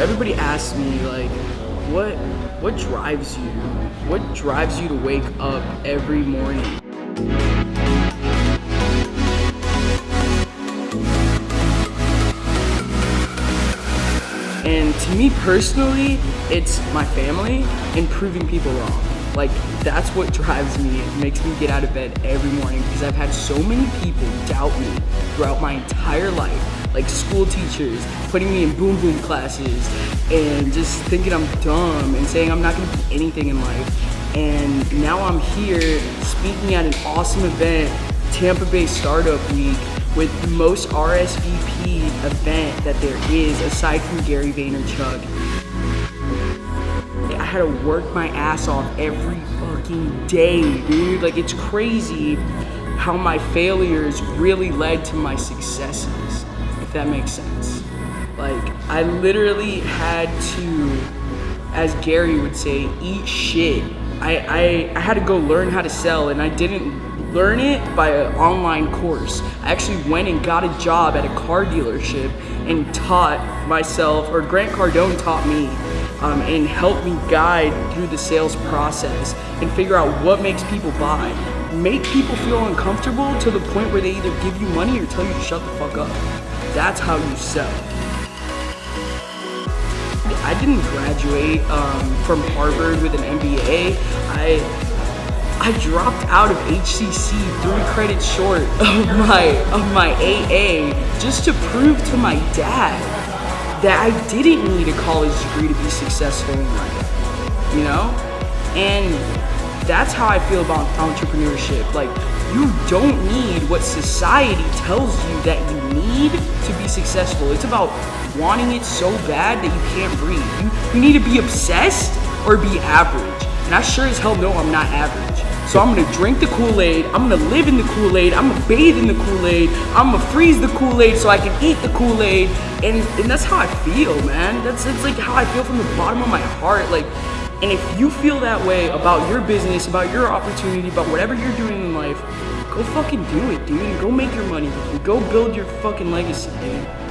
everybody asks me like, what what drives you? What drives you to wake up every morning? And to me personally, it's my family and proving people wrong. Like, that's what drives me. It makes me get out of bed every morning because I've had so many people doubt me throughout my entire life. Like school teachers putting me in boom boom classes and just thinking I'm dumb and saying I'm not gonna be anything in life. And now I'm here speaking at an awesome event, Tampa Bay Startup Week, with the most RSVP event that there is aside from Gary Vaynerchuk. I had to work my ass off every fucking day, dude. Like it's crazy how my failures really led to my successes, if that makes sense. Like I literally had to, as Gary would say, eat shit. I, I, I had to go learn how to sell and I didn't learn it by an online course. I actually went and got a job at a car dealership and taught myself, or Grant Cardone taught me, um, and help me guide through the sales process and figure out what makes people buy. Make people feel uncomfortable to the point where they either give you money or tell you to shut the fuck up. That's how you sell. I didn't graduate um, from Harvard with an MBA. I I dropped out of HCC three credits short of my of my AA just to prove to my dad that I didn't need a college degree to be successful in life. You know? And that's how I feel about entrepreneurship. Like you don't need what society tells you that you need to be successful. It's about wanting it so bad that you can't breathe. You, you need to be obsessed or be average. And I sure as hell know I'm not average. So I'm gonna drink the Kool-Aid, I'm gonna live in the Kool-Aid, I'm gonna bathe in the Kool-Aid, I'm gonna freeze the Kool-Aid so I can eat the Kool-Aid. And, and that's how I feel, man. That's, that's like how I feel from the bottom of my heart. Like, and if you feel that way about your business, about your opportunity, about whatever you're doing in life, go fucking do it, dude. Go make your money. Go build your fucking legacy, dude.